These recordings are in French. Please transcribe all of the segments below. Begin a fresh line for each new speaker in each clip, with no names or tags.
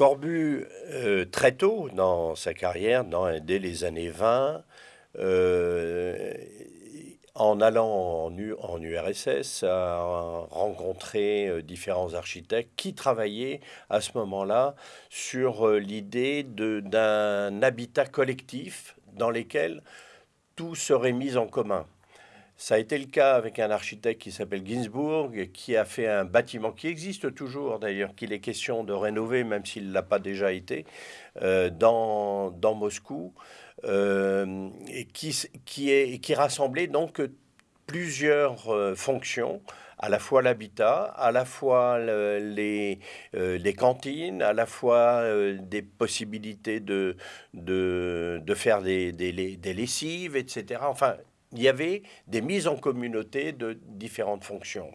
Corbu, euh, très tôt dans sa carrière, dès les années 20, euh, en allant en, URSS, a rencontré euh, différents architectes qui travaillaient à ce moment-là sur l'idée d'un habitat collectif dans lequel tout serait mis en commun. Ça a été le cas avec un architecte qui s'appelle Ginsburg, qui a fait un bâtiment qui existe toujours d'ailleurs, qu'il est question de rénover, même s'il ne l'a pas déjà été, euh, dans, dans, Moscou, euh, et qui, qui, est, qui rassemblait donc plusieurs euh, fonctions à la fois l'habitat, à la fois les, les, cantines, à la fois des possibilités de, de, de faire des, des, des, lessives, etc. Enfin, il y avait des mises en communauté de différentes fonctions.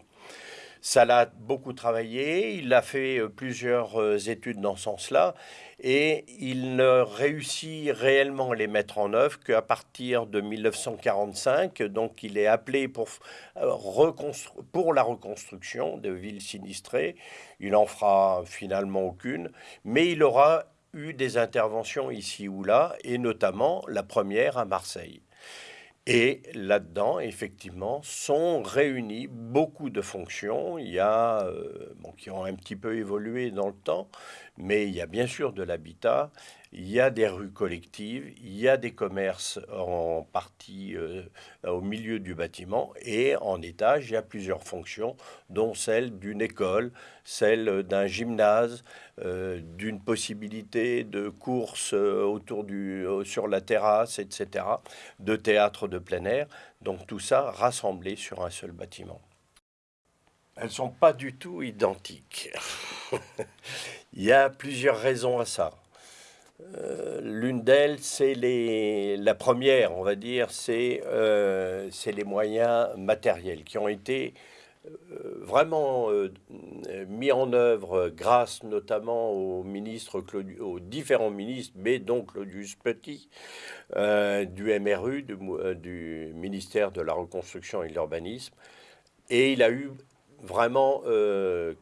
Ça l'a beaucoup travaillé, il a fait euh, plusieurs euh, études dans ce sens-là, et il ne réussit réellement à les mettre en œuvre qu'à partir de 1945. Donc il est appelé pour, euh, pour la reconstruction de villes sinistrées. Il en fera finalement aucune, mais il aura eu des interventions ici ou là, et notamment la première à Marseille. Et là-dedans, effectivement, sont réunies beaucoup de fonctions. Il y a, euh, bon, qui ont un petit peu évolué dans le temps, mais il y a bien sûr de l'habitat, il y a des rues collectives, il y a des commerces en partie euh, au milieu du bâtiment et en étage, il y a plusieurs fonctions, dont celle d'une école, celle d'un gymnase, euh, d'une possibilité de course euh, autour du, sur la terrasse, etc., de théâtre de plein air. Donc tout ça rassemblé sur un seul bâtiment. Elles sont pas du tout identiques. il y a plusieurs raisons à ça. Euh, l'une d'elles, c'est la première, on va dire, c'est euh, les moyens matériels qui ont été euh, vraiment mis en œuvre grâce notamment aux ministres, aux différents ministres, mais donc Claudius Petit, du MRU, du, ministère de la Reconstruction et de l'Urbanisme. Et il a eu vraiment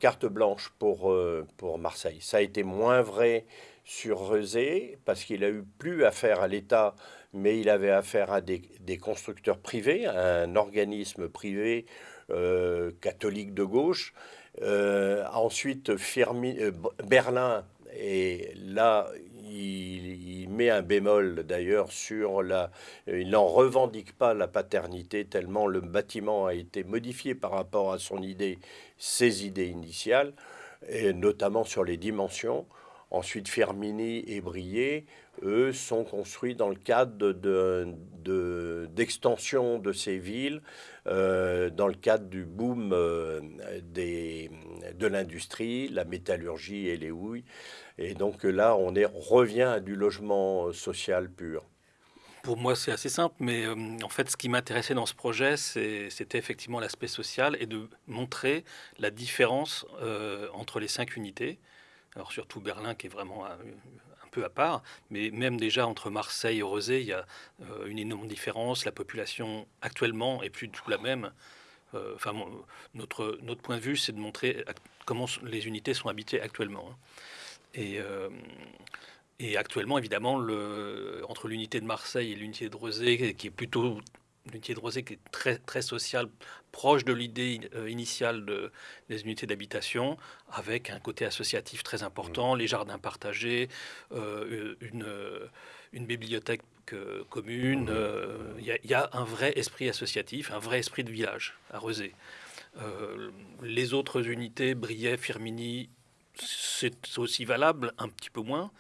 carte blanche pour, pour Marseille. Ça a été moins vrai sur Rezé, parce qu'il a eu plus affaire à l'État, mais il avait affaire à des, constructeurs privés, un organisme privé euh, catholique de gauche. Euh, ensuite, euh, Berlin, et là, il, met un bémol d'ailleurs sur la... Il n'en revendique pas la paternité tellement le bâtiment a été modifié par rapport à son idée, ses idées initiales, et notamment sur les dimensions. Ensuite, Firmini et Brié, eux, sont construits dans le cadre d'extension de, de, ces villes, euh, dans le cadre du boom euh, de l'industrie, la métallurgie et les houilles. Et donc là, on, revient à du logement social pur.
Pour moi, c'est assez simple, mais euh, en fait, ce qui m'intéressait dans ce projet, c'était effectivement l'aspect social et de montrer la différence entre les cinq unités alors surtout Berlin qui est vraiment un, peu à part, mais même déjà entre Marseille et Rosé, il y a euh, une énorme différence. La population actuellement est plus du tout la même. Euh, enfin, notre, notre point de vue, c'est de montrer comment les unités sont habitées actuellement. Hein. Et, euh, et actuellement, évidemment, entre l'unité de Marseille et l'unité de Rosé, qui est plutôt l'unité de Rosé qui est très, très sociale, proche de l'idée euh, initiale de, des unités d'habitation, avec un côté associatif très important, mmh. les jardins partagés, euh, une, une, bibliothèque commune. Euh, il y, a un vrai esprit associatif, un vrai esprit de village à Rosé. les autres unités, Briey, Firmini, c'est aussi valable, un petit peu moins.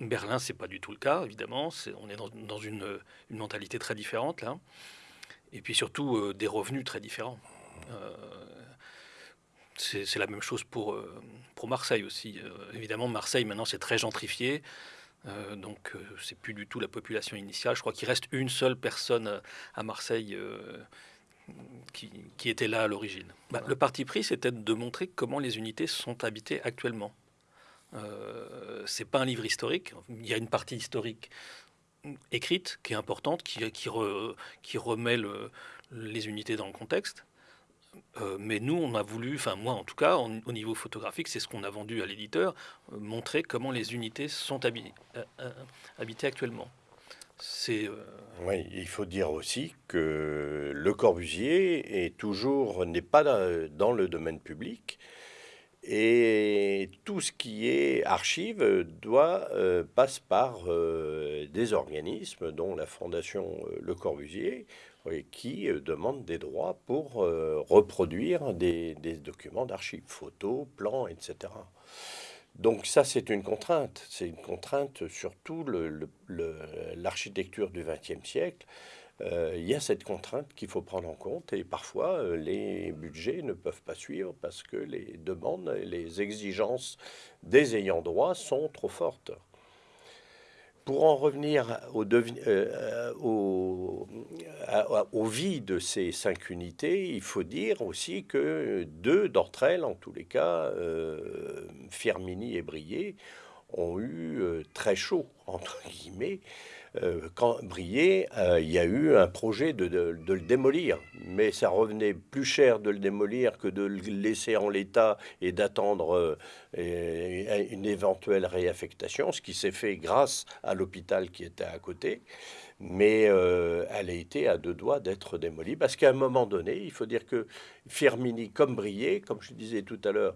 Berlin, c'est pas du tout le cas, évidemment. on est dans, une, mentalité très différente là, et puis surtout euh, des revenus très différents. Euh, c'est la même chose pour, euh, pour Marseille aussi. évidemment, Marseille maintenant c'est très gentrifié, donc c'est plus du tout la population initiale. Je crois qu'il reste une seule personne à Marseille. Qui, était là à l'origine. Bah, le parti pris, c'était de montrer comment les unités sont habitées actuellement. Euh, c'est pas un livre historique. Il y a une partie historique écrite qui est importante, qui, qui, remet les unités dans le contexte. Euh, mais nous, on a voulu, enfin moi en tout cas, au niveau photographique, c'est ce qu'on a vendu à l'éditeur, euh, montrer comment les unités sont habitées, habitées actuellement.
C'est. Oui, il faut dire aussi que Le Corbusier est toujours n'est pas dans le domaine public. Et tout ce qui est archive doit euh, passe par euh, des organismes, dont la Fondation euh, Le Corbusier, qui demande des droits pour reproduire des, documents d'archives, photos, plans, etc. Donc ça, c'est une contrainte. C'est une contrainte surtout l'architecture du XXe siècle. Euh, il y a cette contrainte qu'il faut prendre en compte et parfois euh, les budgets ne peuvent pas suivre parce que les demandes et les exigences des ayants droit sont trop fortes. Pour en revenir au, euh, au, au, vie de ces cinq unités, il faut dire aussi que deux d'entre elles, en tous les cas, Firmini et Brié, ont eu très chaud, entre guillemets, quand Brié, euh, il y a eu un projet de, le démolir, mais ça revenait plus cher de le démolir que de le laisser en l'état et d'attendre euh, une éventuelle réaffectation, ce qui s'est fait grâce à l'hôpital qui était à côté. Mais elle a été à deux doigts d'être démolie parce qu'à un moment donné, il faut dire que Firmini, comme Brié, comme je disais tout à l'heure,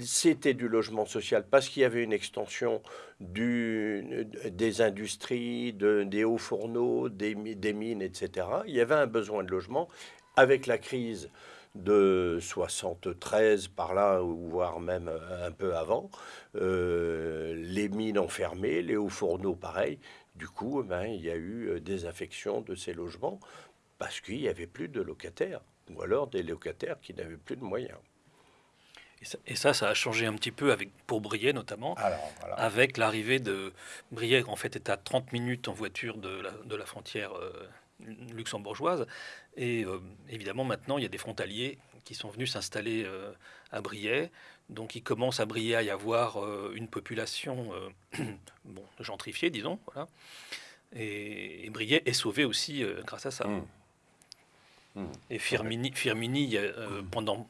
c'était du logement social parce qu'il y avait une extension des industries, de, des hauts fourneaux, des, mines, etc. Il y avait un besoin de logement. Avec la crise de 73 par là, voire même un peu avant, euh, les mines ont fermé, les hauts fourneaux pareil. Du coup, ben, il y a eu des affections de ces logements parce qu'il n'y avait plus de locataires, ou alors des locataires qui n'avaient plus de moyens.
Et ça, ça, a changé un petit peu avec, pour Briey notamment, avec l'arrivée de Briey, en fait, est à 30 minutes en voiture de la, de la frontière euh, luxembourgeoise. Et euh, évidemment, maintenant, il y a des frontaliers qui sont venus s'installer euh, à Briey. Donc, il commence à Briey à y avoir une population bon, gentrifiée, disons. Voilà. Et, Briey est sauvé aussi grâce à ça. Mmh. Mmh. Et Firmini, Firmini pendant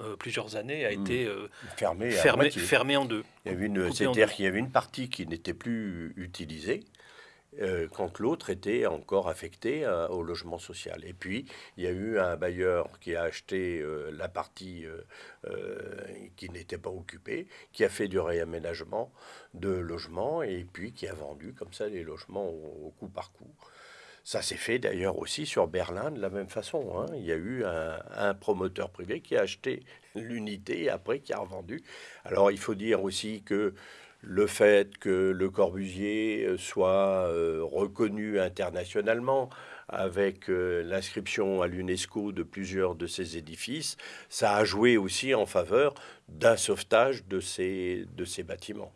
euh, plusieurs années, a hmm. été euh, fermé, fermé, en deux.
Il y avait une, c'est-à-dire qu'il y avait une partie qui n'était plus utilisée. Euh, quand l'autre était encore affecté au logement social. Et puis, il y a eu un bailleur qui a acheté la partie qui n'était pas occupée, qui a fait du réaménagement de logements, et puis qui a vendu comme ça les logements au coup par coup. Ça s'est fait d'ailleurs aussi sur Berlin de la même façon. Hein. Il y a eu un, promoteur privé qui a acheté l'unité et après qui a revendu. Alors il faut dire aussi que le fait que Le Corbusier euh, soit euh, reconnu internationalement avec euh, l'inscription à l'UNESCO de plusieurs de ces édifices, ça a joué aussi en faveur d'un sauvetage de ces, de ces bâtiments.